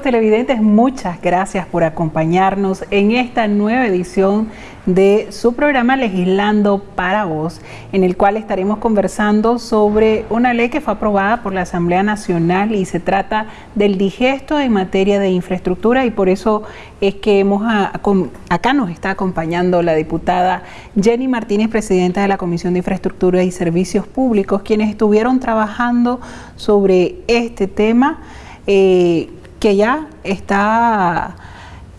Televidentes, muchas gracias por acompañarnos en esta nueva edición de su programa Legislando para Vos, en el cual estaremos conversando sobre una ley que fue aprobada por la Asamblea Nacional y se trata del digesto en materia de infraestructura y por eso es que hemos acá nos está acompañando la diputada Jenny Martínez, presidenta de la Comisión de Infraestructura y Servicios Públicos, quienes estuvieron trabajando sobre este tema. Eh, que ya está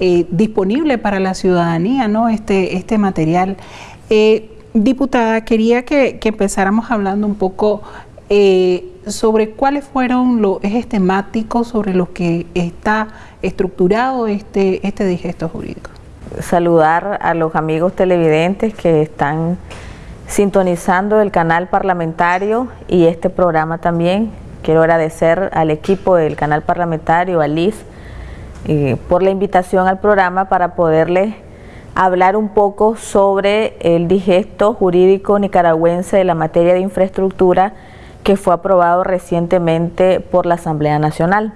eh, disponible para la ciudadanía, ¿no? Este, este material. Eh, diputada, quería que, empezáramos hablando un poco eh, sobre cuáles fueron los ejes temáticos sobre los que está estructurado este, este digesto jurídico. Saludar a los amigos televidentes que están sintonizando el canal parlamentario y este programa también Quiero agradecer al equipo del canal parlamentario, a Liz, eh, por la invitación al programa para poderles hablar un poco sobre el digesto jurídico nicaragüense de la materia de infraestructura que fue aprobado recientemente por la Asamblea Nacional.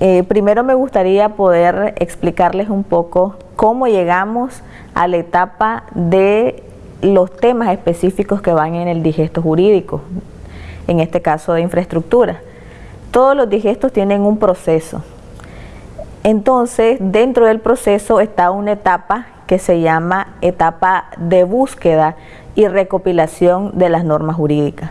Eh, primero me gustaría poder explicarles un poco cómo llegamos a la etapa de los temas específicos que van en el digesto jurídico en este caso de infraestructura. Todos los digestos tienen un proceso. Entonces, dentro del proceso está una etapa que se llama etapa de búsqueda y recopilación de las normas jurídicas.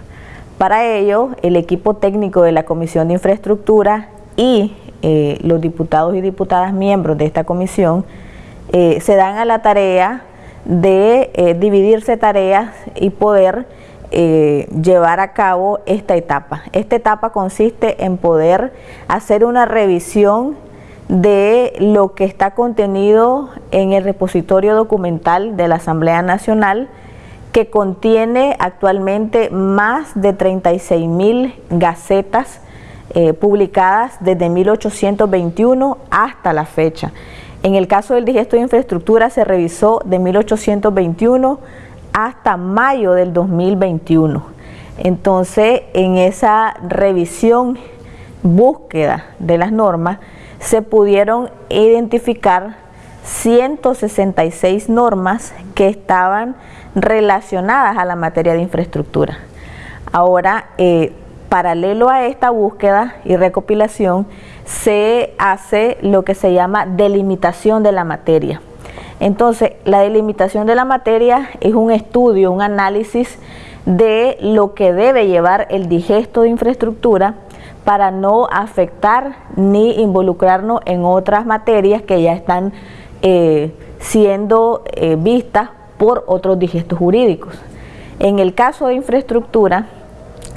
Para ello, el equipo técnico de la Comisión de Infraestructura y eh, los diputados y diputadas miembros de esta comisión eh, se dan a la tarea de eh, dividirse tareas y poder eh, llevar a cabo esta etapa. Esta etapa consiste en poder hacer una revisión de lo que está contenido en el repositorio documental de la Asamblea Nacional que contiene actualmente más de 36 mil gacetas eh, publicadas desde 1821 hasta la fecha. En el caso del digesto de infraestructura se revisó de 1821 hasta mayo del 2021. Entonces, en esa revisión, búsqueda de las normas, se pudieron identificar 166 normas que estaban relacionadas a la materia de infraestructura. Ahora, eh, paralelo a esta búsqueda y recopilación, se hace lo que se llama delimitación de la materia. Entonces, la delimitación de la materia es un estudio, un análisis de lo que debe llevar el digesto de infraestructura para no afectar ni involucrarnos en otras materias que ya están eh, siendo eh, vistas por otros digestos jurídicos. En el caso de infraestructura,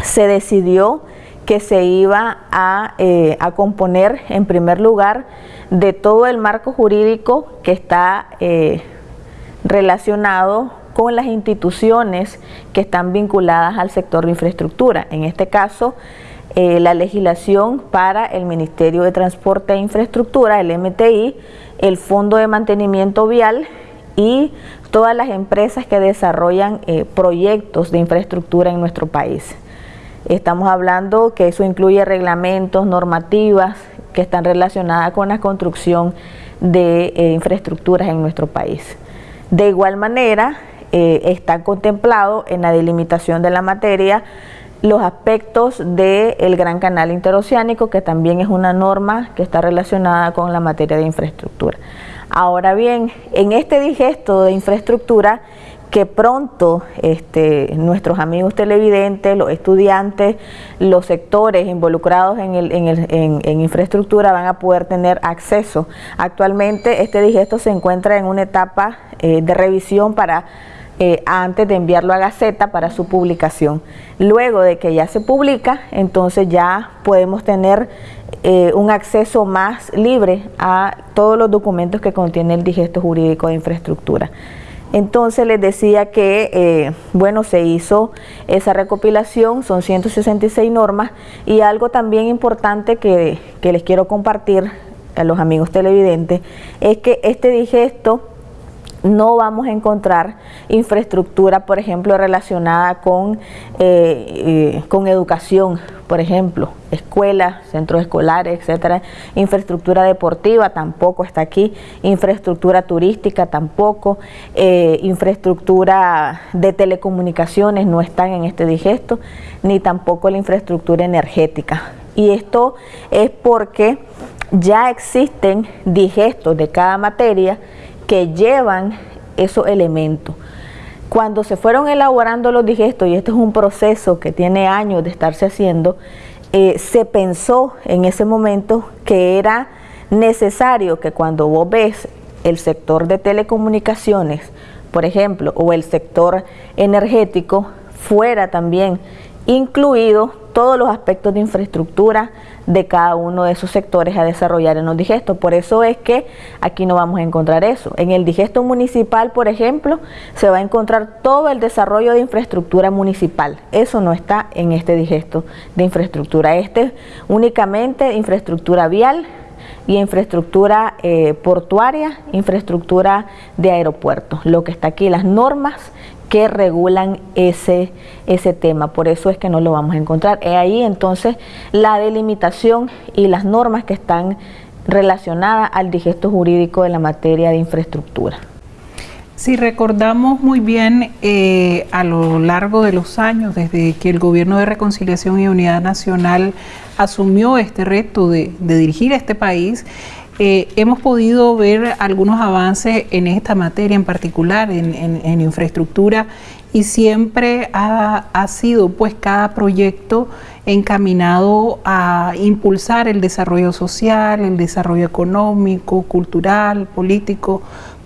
se decidió que se iba a, eh, a componer en primer lugar de todo el marco jurídico que está eh, relacionado con las instituciones que están vinculadas al sector de infraestructura. En este caso, eh, la legislación para el Ministerio de Transporte e Infraestructura, el MTI, el Fondo de Mantenimiento Vial y todas las empresas que desarrollan eh, proyectos de infraestructura en nuestro país. Estamos hablando que eso incluye reglamentos, normativas, que están relacionadas con la construcción de eh, infraestructuras en nuestro país. De igual manera, eh, está contemplado en la delimitación de la materia los aspectos del Gran Canal Interoceánico, que también es una norma que está relacionada con la materia de infraestructura. Ahora bien, en este digesto de infraestructura que pronto este, nuestros amigos televidentes, los estudiantes, los sectores involucrados en, infraestructura van a poder tener acceso. Actualmente este digesto se encuentra en una etapa eh, de revisión para eh, antes de enviarlo a Gaceta para su publicación. Luego de que ya se publica, entonces ya podemos tener eh, un acceso más libre a todos los documentos que contiene el digesto jurídico de infraestructura. Entonces les decía que, eh, bueno, se hizo esa recopilación, son 166 normas y algo también importante que, les quiero compartir a los amigos televidentes es que este digesto no vamos a encontrar infraestructura, por ejemplo, relacionada con, eh, eh, con educación, por ejemplo, escuelas, centros escolares, etcétera, infraestructura deportiva tampoco está aquí, infraestructura turística tampoco, eh, infraestructura de telecomunicaciones no están en este digesto, ni tampoco la infraestructura energética. Y esto es porque ya existen digestos de cada materia que llevan esos elementos. Cuando se fueron elaborando los digestos, y este es un proceso que tiene años de estarse haciendo, eh, se pensó en ese momento que era necesario que cuando vos ves el sector de telecomunicaciones, por ejemplo, o el sector energético, fuera también incluido todos los aspectos de infraestructura de cada uno de esos sectores a desarrollar en los digestos. Por eso es que aquí no vamos a encontrar eso. En el digesto municipal, por ejemplo, se va a encontrar todo el desarrollo de infraestructura municipal. Eso no está en este digesto de infraestructura. Este únicamente infraestructura vial, y infraestructura eh, portuaria, infraestructura de aeropuertos. Lo que está aquí, las normas que regulan ese, ese tema. Por eso es que no lo vamos a encontrar. Es ahí entonces la delimitación y las normas que están relacionadas al digesto jurídico de la materia de infraestructura. Si recordamos muy bien eh, a lo largo de los años, desde que el Gobierno de Reconciliación y Unidad Nacional asumió este reto de, dirigir este país, eh, hemos podido ver algunos avances en esta materia en particular, en, infraestructura, y siempre ha, sido pues cada proyecto encaminado a impulsar el desarrollo social, el desarrollo económico, cultural, político.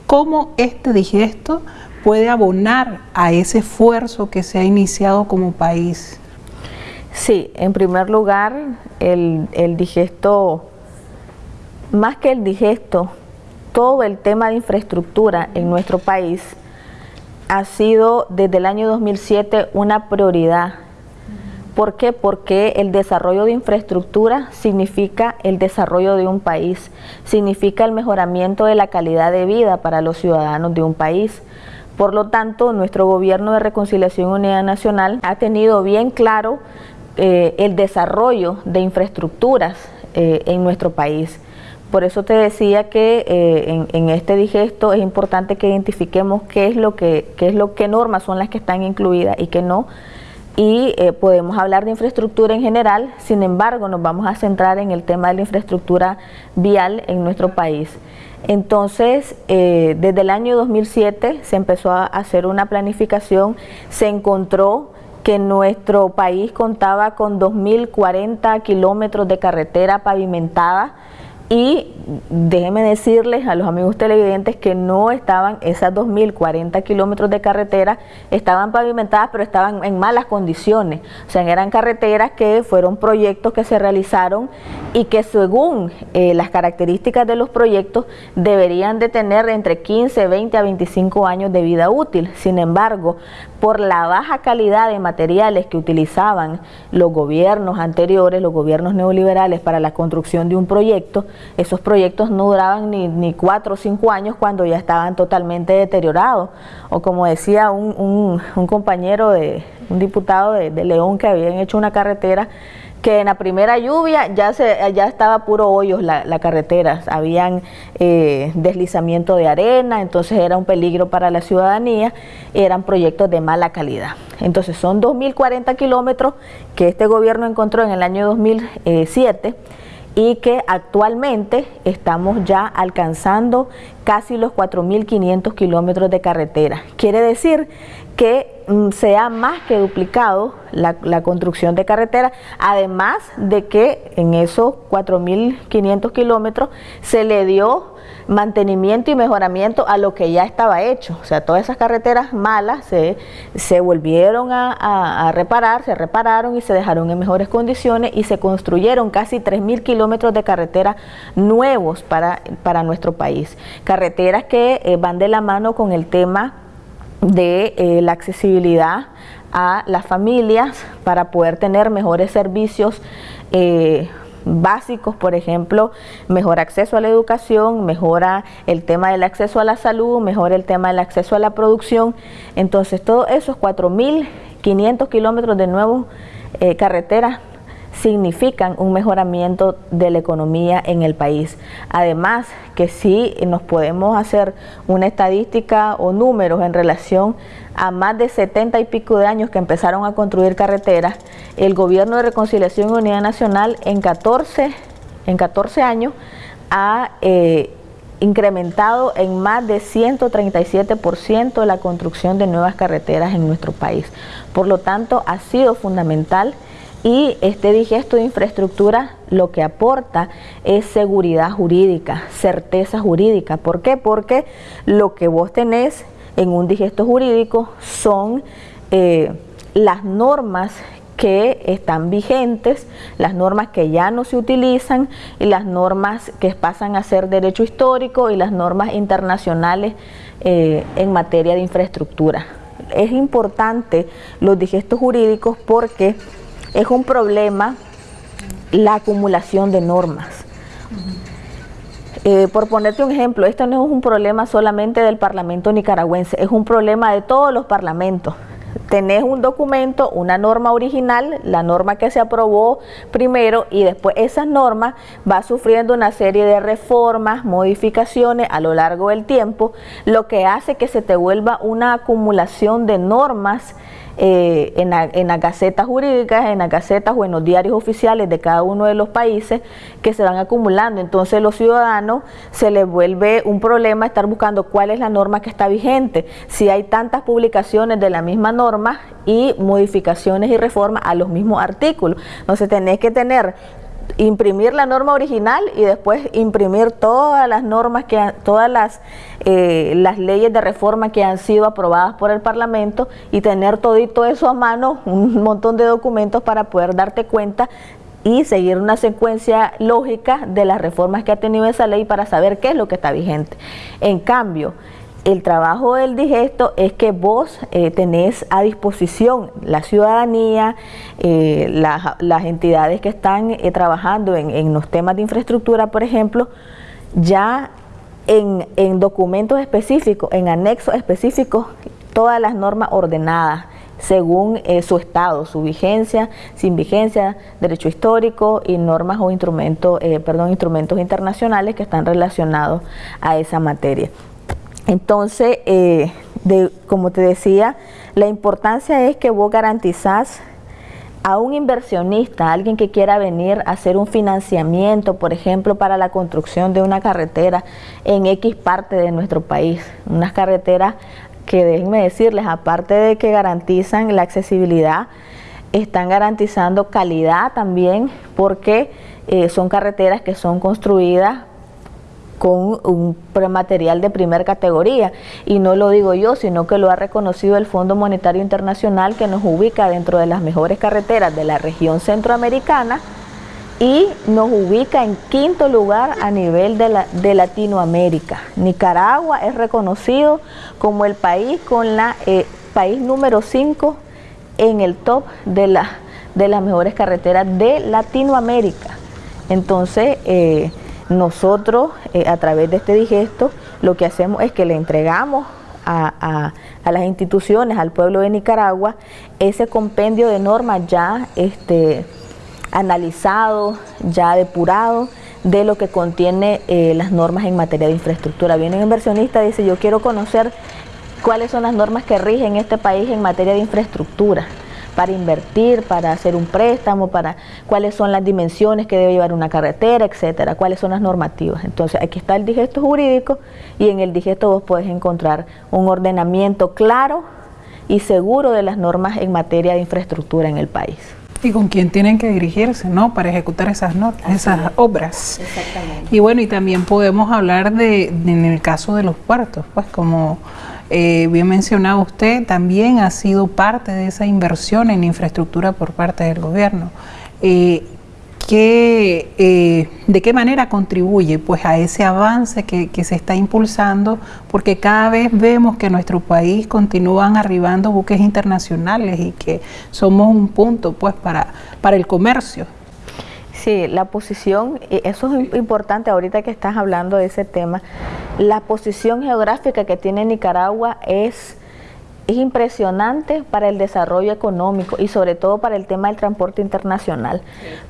¿Cómo este digesto puede abonar a ese esfuerzo que se ha iniciado como país? Sí, en primer lugar, el, el digesto más que el digesto, todo el tema de infraestructura en nuestro país ha sido desde el año 2007 una prioridad. ¿Por qué? Porque el desarrollo de infraestructura significa el desarrollo de un país, significa el mejoramiento de la calidad de vida para los ciudadanos de un país. Por lo tanto, nuestro gobierno de Reconciliación y Unidad Nacional ha tenido bien claro eh, el desarrollo de infraestructuras eh, en nuestro país. Por eso te decía que eh, en, este digesto es importante que identifiquemos qué es lo que, qué es lo que normas son las que están incluidas y qué no. Y eh, podemos hablar de infraestructura en general, sin embargo nos vamos a centrar en el tema de la infraestructura vial en nuestro país. Entonces, eh, desde el año 2007 se empezó a hacer una planificación, se encontró que nuestro país contaba con 2.040 kilómetros de carretera pavimentada, y déjenme decirles a los amigos televidentes que no estaban, esas 2.040 kilómetros de carretera estaban pavimentadas, pero estaban en malas condiciones. O sea, eran carreteras que fueron proyectos que se realizaron y que según eh, las características de los proyectos deberían de tener entre 15, 20 a 25 años de vida útil. Sin embargo, por la baja calidad de materiales que utilizaban los gobiernos anteriores, los gobiernos neoliberales para la construcción de un proyecto, esos proyectos no duraban ni, ni cuatro o cinco años cuando ya estaban totalmente deteriorados. O como decía un, compañero, de un diputado de, de León que habían hecho una carretera que en la primera lluvia ya se ya estaba puro hoyos la, la carretera, habían eh, deslizamiento de arena, entonces era un peligro para la ciudadanía, eran proyectos de mala calidad. Entonces son 2.040 kilómetros que este gobierno encontró en el año 2007 y que actualmente estamos ya alcanzando casi los 4.500 kilómetros de carretera. Quiere decir que mm, se ha más que duplicado la, la construcción de carretera, además de que en esos 4.500 kilómetros se le dio mantenimiento y mejoramiento a lo que ya estaba hecho. O sea, todas esas carreteras malas se, se volvieron a, reparar, se repararon y se dejaron en mejores condiciones y se construyeron casi 3.000 kilómetros de carretera nuevos para, para nuestro país. Carreteras que eh, van de la mano con el tema de eh, la accesibilidad a las familias para poder tener mejores servicios eh, básicos, por ejemplo, mejor acceso a la educación, mejora el tema del acceso a la salud, mejora el tema del acceso a la producción. Entonces, todos esos 4.500 kilómetros de nuevas eh, carreteras significan un mejoramiento de la economía en el país. Además, que si nos podemos hacer una estadística o números en relación a más de 70 y pico de años que empezaron a construir carreteras, el gobierno de Reconciliación y Unidad Nacional en 14, en 14 años ha eh, incrementado en más de 137% la construcción de nuevas carreteras en nuestro país. Por lo tanto, ha sido fundamental y este digesto de infraestructura lo que aporta es seguridad jurídica, certeza jurídica. ¿Por qué? Porque lo que vos tenés en un digesto jurídico son eh, las normas que están vigentes, las normas que ya no se utilizan y las normas que pasan a ser derecho histórico y las normas internacionales eh, en materia de infraestructura. Es importante los digestos jurídicos porque es un problema la acumulación de normas. Eh, por ponerte un ejemplo, esto no es un problema solamente del Parlamento nicaragüense, es un problema de todos los parlamentos tenés un documento, una norma original, la norma que se aprobó primero y después esa norma va sufriendo una serie de reformas, modificaciones a lo largo del tiempo, lo que hace que se te vuelva una acumulación de normas eh, en, las gacetas jurídicas, en las gacetas o en los diarios oficiales de cada uno de los países que se van acumulando. Entonces los ciudadanos se les vuelve un problema estar buscando cuál es la norma que está vigente. Si hay tantas publicaciones de la misma norma y modificaciones y reformas a los mismos artículos. Entonces tenés que tener imprimir la norma original y después imprimir todas las normas, que todas las, eh, las leyes de reforma que han sido aprobadas por el Parlamento y tener todito eso a mano, un montón de documentos para poder darte cuenta y seguir una secuencia lógica de las reformas que ha tenido esa ley para saber qué es lo que está vigente. En cambio, el trabajo del digesto es que vos eh, tenés a disposición la ciudadanía, eh, las, entidades que están eh, trabajando en, los temas de infraestructura, por ejemplo, ya en, en documentos específicos, en anexos específicos, todas las normas ordenadas según su estado, su vigencia, sin vigencia, derecho histórico y normas o instrumentos, perdón, instrumentos internacionales que están relacionados a esa materia. Entonces, eh, como te decía, la importancia es que vos garantizás a un inversionista, a alguien que quiera venir a hacer un financiamiento, por ejemplo, para la construcción de una carretera en X parte de nuestro país, unas carreteras que déjenme decirles, aparte de que garantizan la accesibilidad, están garantizando calidad también porque eh, son carreteras que son construidas con un material de primera categoría. Y no lo digo yo, sino que lo ha reconocido el Fondo Monetario Internacional que nos ubica dentro de las mejores carreteras de la región centroamericana y nos ubica en quinto lugar a nivel de, la, de Latinoamérica. Nicaragua es reconocido como el país con la eh, país número 5 en el top de, de las mejores carreteras de Latinoamérica. Entonces, eh, nosotros, eh, a través de este digesto, lo que hacemos es que le entregamos a, las instituciones, al pueblo de Nicaragua, ese compendio de normas ya este, analizado, ya depurado, de lo que contiene eh, las normas en materia de infraestructura. Viene un inversionista y dice, yo quiero conocer cuáles son las normas que rigen este país en materia de infraestructura para invertir, para hacer un préstamo, para cuáles son las dimensiones que debe llevar una carretera, etcétera, cuáles son las normativas. Entonces, aquí está el digesto jurídico y en el digesto vos podés encontrar un ordenamiento claro y seguro de las normas en materia de infraestructura en el país. Y con quién tienen que dirigirse, ¿no? Para ejecutar esas, esas obras. Exactamente. Y bueno, y también podemos hablar de, en el caso de los puertos, pues como eh, bien mencionado usted, también ha sido parte de esa inversión en infraestructura por parte del gobierno. Eh, eh, ¿De qué manera contribuye pues, a ese avance que, se está impulsando? Porque cada vez vemos que en nuestro país continúan arribando buques internacionales y que somos un punto pues, para, para el comercio. Sí, la posición, eso es importante ahorita que estás hablando de ese tema, la posición geográfica que tiene Nicaragua es es impresionante para el desarrollo económico y sobre todo para el tema del transporte internacional.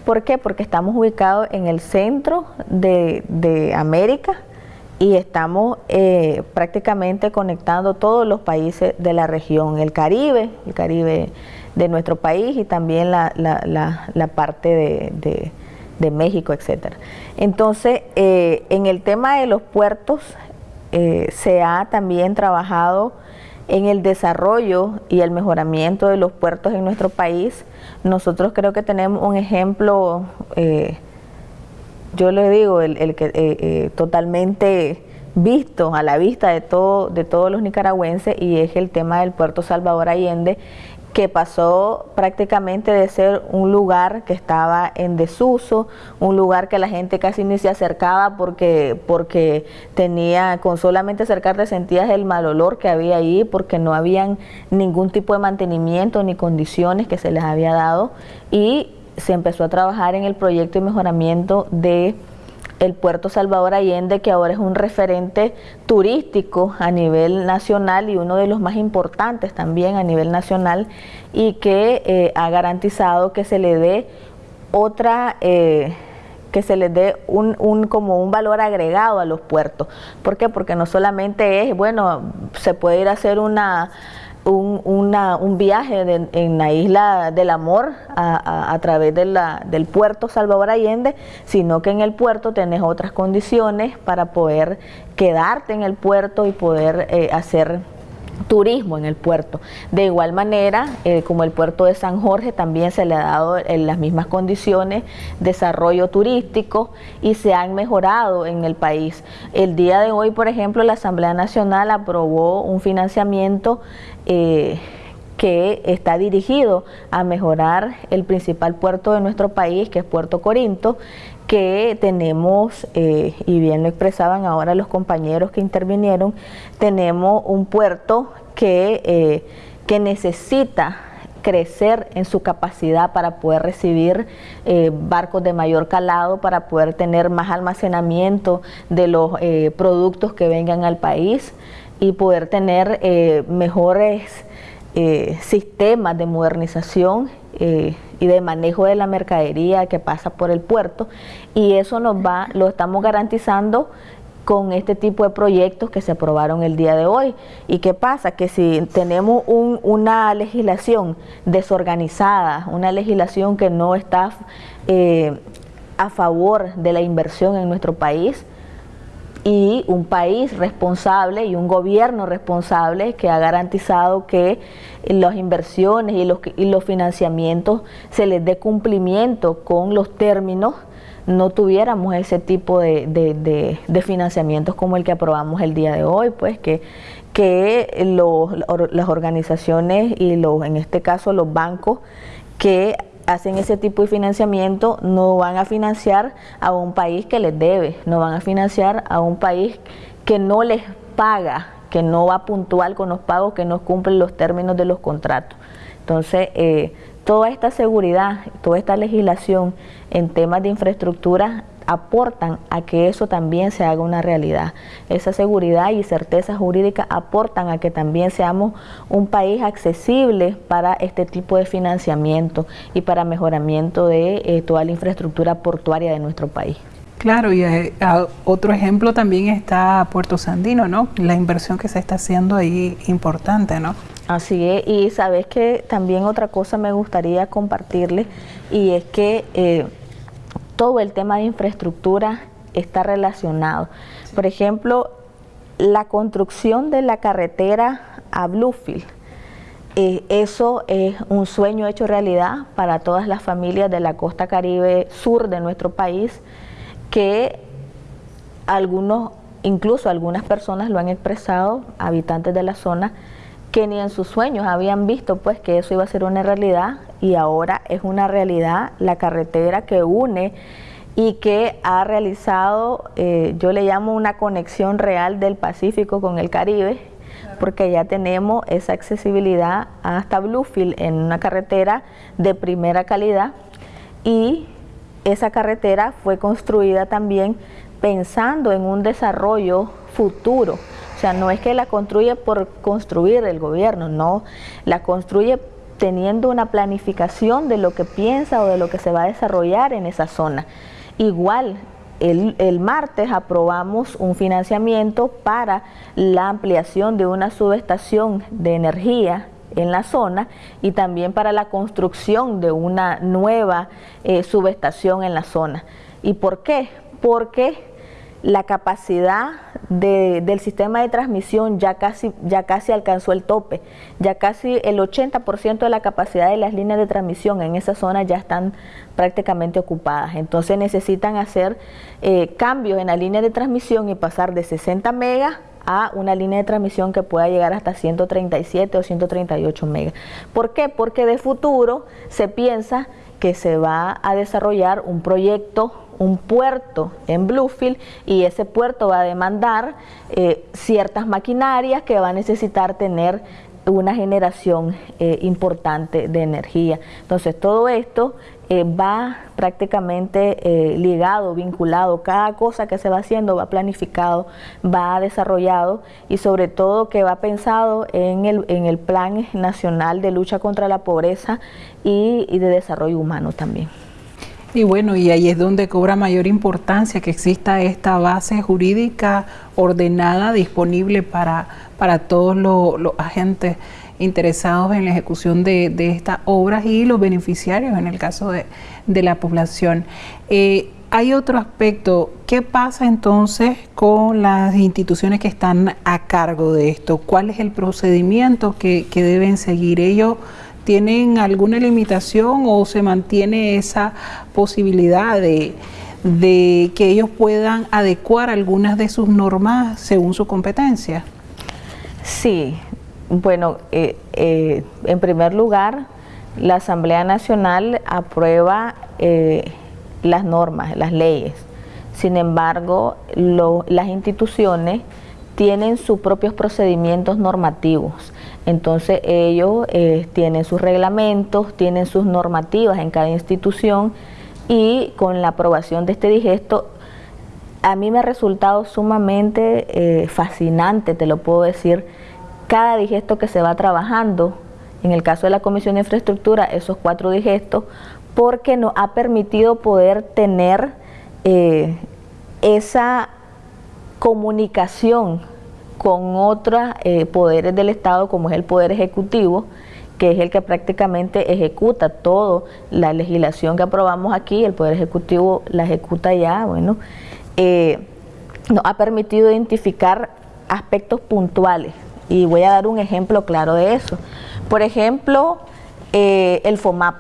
¿Por qué? Porque estamos ubicados en el centro de, América y estamos eh, prácticamente conectando todos los países de la región, el Caribe, el Caribe de nuestro país y también la, parte de, México, etcétera. Entonces, eh, en el tema de los puertos, eh, se ha también trabajado en el desarrollo y el mejoramiento de los puertos en nuestro país. Nosotros creo que tenemos un ejemplo, eh, yo le digo, el, que totalmente visto a la vista de todo de todos los nicaragüenses y es el tema del puerto Salvador Allende que pasó prácticamente de ser un lugar que estaba en desuso, un lugar que la gente casi ni se acercaba porque, porque tenía, con solamente acercarte sentías el mal olor que había ahí, porque no habían ningún tipo de mantenimiento ni condiciones que se les había dado y se empezó a trabajar en el proyecto de mejoramiento de el puerto Salvador Allende, que ahora es un referente turístico a nivel nacional y uno de los más importantes también a nivel nacional, y que eh, ha garantizado que se le dé otra... Eh, que se le dé un, un, como un valor agregado a los puertos. ¿Por qué? Porque no solamente es, bueno, se puede ir a hacer una un, viaje en la isla del amor a, través del puerto Salvador Allende, sino que en el puerto tenés otras condiciones para poder quedarte en el puerto y poder eh, hacer turismo en el puerto. De igual manera, eh, como el puerto de San Jorge también se le ha dado en las mismas condiciones desarrollo turístico y se han mejorado en el país. El día de hoy, por ejemplo, la Asamblea Nacional aprobó un financiamiento eh, que está dirigido a mejorar el principal puerto de nuestro país, que es Puerto Corinto, que tenemos, eh, y bien lo expresaban ahora los compañeros que intervinieron, tenemos un puerto que, eh, que necesita crecer en su capacidad para poder recibir eh, barcos de mayor calado, para poder tener más almacenamiento de los productos que vengan al país y poder tener mejores sistemas de modernización y de manejo de la mercadería que pasa por el puerto y eso nos va, lo estamos garantizando con este tipo de proyectos que se aprobaron el día de hoy. ¿Y qué pasa? Que si tenemos una legislación desorganizada, una legislación que no está eh, a favor de la inversión en nuestro país, y un país responsable y un gobierno responsable que ha garantizado que las inversiones y los, y los financiamientos se les dé cumplimiento con los términos, no tuviéramos ese tipo de, de, financiamientos como el que aprobamos el día de hoy, pues que, que las organizaciones y los, en este caso los bancos que hacen ese tipo de financiamiento no van a financiar a un país que les debe, no van a financiar a un país que no les paga, que no va puntual con los pagos, que no cumplen los términos de los contratos. Entonces, eh, toda esta seguridad, toda esta legislación en temas de infraestructura aportan a que eso también se haga una realidad. Esa seguridad y certeza jurídica aportan a que también seamos un país accesible para este tipo de financiamiento y para mejoramiento de eh, toda la infraestructura portuaria de nuestro país. Claro, y eh, otro ejemplo también está Puerto Sandino, ¿no? La inversión que se está haciendo ahí importante, ¿no? Así es, y sabes que también otra cosa me gustaría compartirle y es que eh, todo el tema de infraestructura está relacionado. Por ejemplo, la construcción de la carretera a Bluefield. Eh, eso es un sueño hecho realidad para todas las familias de la costa caribe sur de nuestro país, que algunos, incluso algunas personas lo han expresado, habitantes de la zona, que ni en sus sueños habían visto pues que eso iba a ser una realidad y ahora es una realidad la carretera que une y que ha realizado, eh, yo le llamo una conexión real del Pacífico con el Caribe, porque ya tenemos esa accesibilidad hasta Bluefield en una carretera de primera calidad y esa carretera fue construida también pensando en un desarrollo futuro O sea, no es que la construye por construir el gobierno, no, la construye teniendo una planificación de lo que piensa o de lo que se va a desarrollar en esa zona. Igual, el, martes aprobamos un financiamiento para la ampliación de una subestación de energía en la zona y también para la construcción de una nueva eh, subestación en la zona. ¿Y por qué? Porque la capacidad del sistema de transmisión ya casi, ya casi alcanzó el tope, ya casi el 80% de la capacidad de las líneas de transmisión en esa zona ya están prácticamente ocupadas. Entonces necesitan hacer eh, cambios en la línea de transmisión y pasar de 60 megas a una línea de transmisión que pueda llegar hasta 137 o 138 megas. ¿Por qué? Porque de futuro se piensa que se va a desarrollar un proyecto un puerto en Bluefield y ese puerto va a demandar eh, ciertas maquinarias que va a necesitar tener una generación eh, importante de energía. Entonces todo esto eh, va prácticamente ligado, vinculado, cada cosa que se va haciendo va planificado, va desarrollado y sobre todo que va pensado en el, en el Plan Nacional de Lucha contra la Pobreza y de Desarrollo Humano también. Y bueno, y ahí es donde cobra mayor importancia que exista esta base jurídica ordenada, disponible para, para todos los, agentes interesados en la ejecución de, estas obras y los beneficiarios en el caso de, la población. Eh, hay otro aspecto, ¿qué pasa entonces con las instituciones que están a cargo de esto? ¿Cuál es el procedimiento que, que deben seguir ellos? Tienen alguna limitación o se mantiene esa posibilidad de, que ellos puedan adecuar algunas de sus normas según su competencia? Sí, bueno, eh, eh, en primer lugar, la Asamblea Nacional aprueba eh, las normas, las leyes. Sin embargo, las instituciones tienen sus propios procedimientos normativos. Entonces ellos eh, tienen sus reglamentos, tienen sus normativas en cada institución y con la aprobación de este digesto a mí me ha resultado sumamente eh, fascinante, te lo puedo decir, cada digesto que se va trabajando, en el caso de la Comisión de Infraestructura, esos cuatro digestos, porque nos ha permitido poder tener eh, esa comunicación con otros eh, poderes del Estado, como es el Poder Ejecutivo, que es el que prácticamente ejecuta toda la legislación que aprobamos aquí, el Poder Ejecutivo la ejecuta ya, bueno, eh, nos ha permitido identificar aspectos puntuales y voy a dar un ejemplo claro de eso. Por ejemplo, eh, el FOMAP.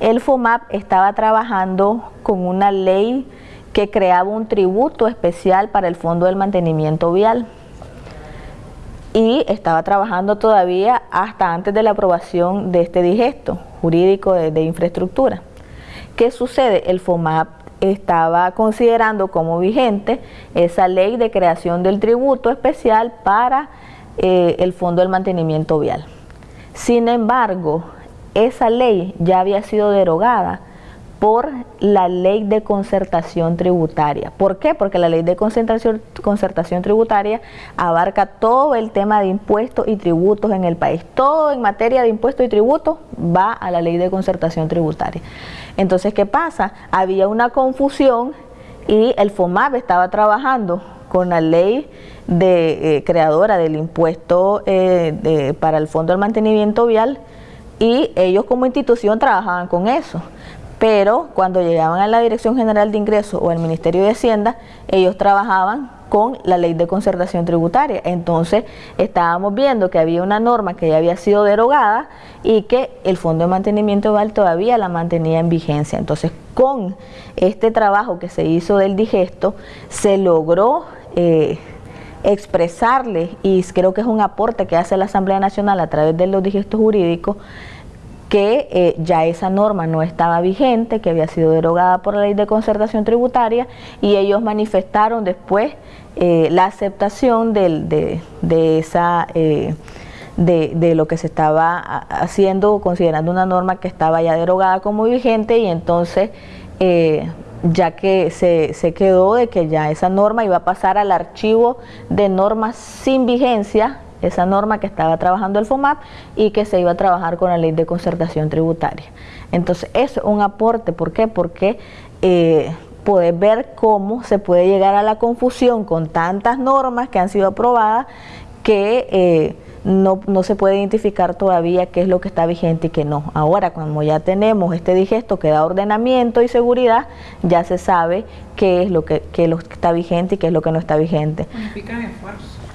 El FOMAP estaba trabajando con una ley que creaba un tributo especial para el Fondo del Mantenimiento Vial y estaba trabajando todavía hasta antes de la aprobación de este digesto jurídico de, infraestructura. ¿Qué sucede? El FOMAP estaba considerando como vigente esa ley de creación del tributo especial para eh, el Fondo del Mantenimiento Vial. Sin embargo, esa ley ya había sido derogada por la ley de concertación tributaria. ¿Por qué? Porque la ley de concertación, concertación tributaria abarca todo el tema de impuestos y tributos en el país. Todo en materia de impuestos y tributos va a la ley de concertación tributaria. Entonces, ¿qué pasa? Había una confusión y el FOMAP estaba trabajando con la ley de, eh, creadora del impuesto eh, para el Fondo del Mantenimiento Vial y ellos como institución trabajaban con eso pero cuando llegaban a la Dirección General de Ingresos o al Ministerio de Hacienda, ellos trabajaban con la ley de concertación tributaria. Entonces estábamos viendo que había una norma que ya había sido derogada y que el Fondo de Mantenimiento Val todavía la mantenía en vigencia. Entonces con este trabajo que se hizo del digesto, se logró... Eh, expresarle, y creo que es un aporte que hace la Asamblea Nacional a través de los digestos jurídicos, que eh, ya esa norma no estaba vigente, que había sido derogada por la ley de concertación tributaria y ellos manifestaron después eh, la aceptación de, esa... Eh, de, lo que se estaba haciendo, considerando una norma que estaba ya derogada como vigente y entonces ya que se, se, quedó de que ya esa norma iba a pasar al archivo de normas sin vigencia, esa norma que estaba trabajando el FOMAP y que se iba a trabajar con la ley de concertación tributaria. Entonces, es un aporte, ¿por qué? Porque eh, poder ver cómo se puede llegar a la confusión con tantas normas que han sido aprobadas que eh, no, se puede identificar todavía qué es lo que está vigente y qué no. Ahora, cuando ya tenemos este digesto que da ordenamiento y seguridad, ya se sabe qué es lo que, que está vigente y qué es lo que no está vigente.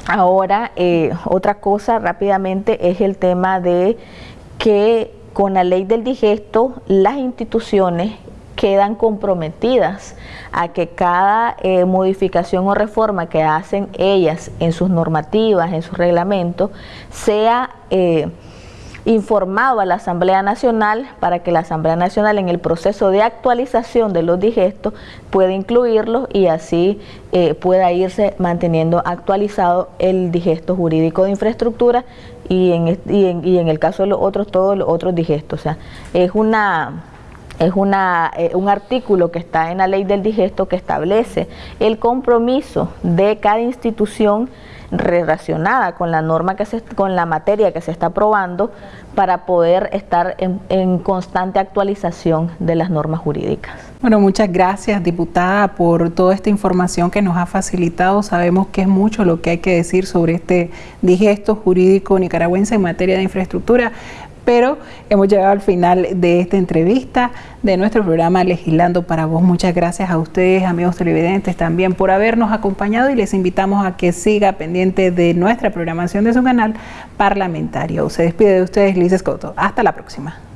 Ahora, eh, otra cosa rápidamente es el tema de que con la ley del digesto las instituciones quedan comprometidas a que cada eh, modificación o reforma que hacen ellas en sus normativas, en sus reglamentos, sea eh, informado a la Asamblea Nacional para que la Asamblea Nacional en el proceso de actualización de los digestos pueda incluirlos y así eh, pueda irse manteniendo actualizado el digesto jurídico de infraestructura y en, y en el caso de los otros, todos los otros digestos. O sea, es una es una, eh, un artículo que está en la ley del digesto que establece el compromiso de cada institución relacionada con la norma que se, con la materia que se está aprobando para poder estar en, en, constante actualización de las normas jurídicas. Bueno, muchas gracias diputada por toda esta información que nos ha facilitado. Sabemos que es mucho lo que hay que decir sobre este digesto jurídico nicaragüense en materia de infraestructura, pero hemos llegado al final de esta entrevista de nuestro programa Legislando para Vos. Muchas gracias a ustedes, amigos televidentes, también por habernos acompañado y les invitamos a que siga pendiente de nuestra programación de su canal parlamentario. Se despide de ustedes Liz Escoto. Hasta la próxima.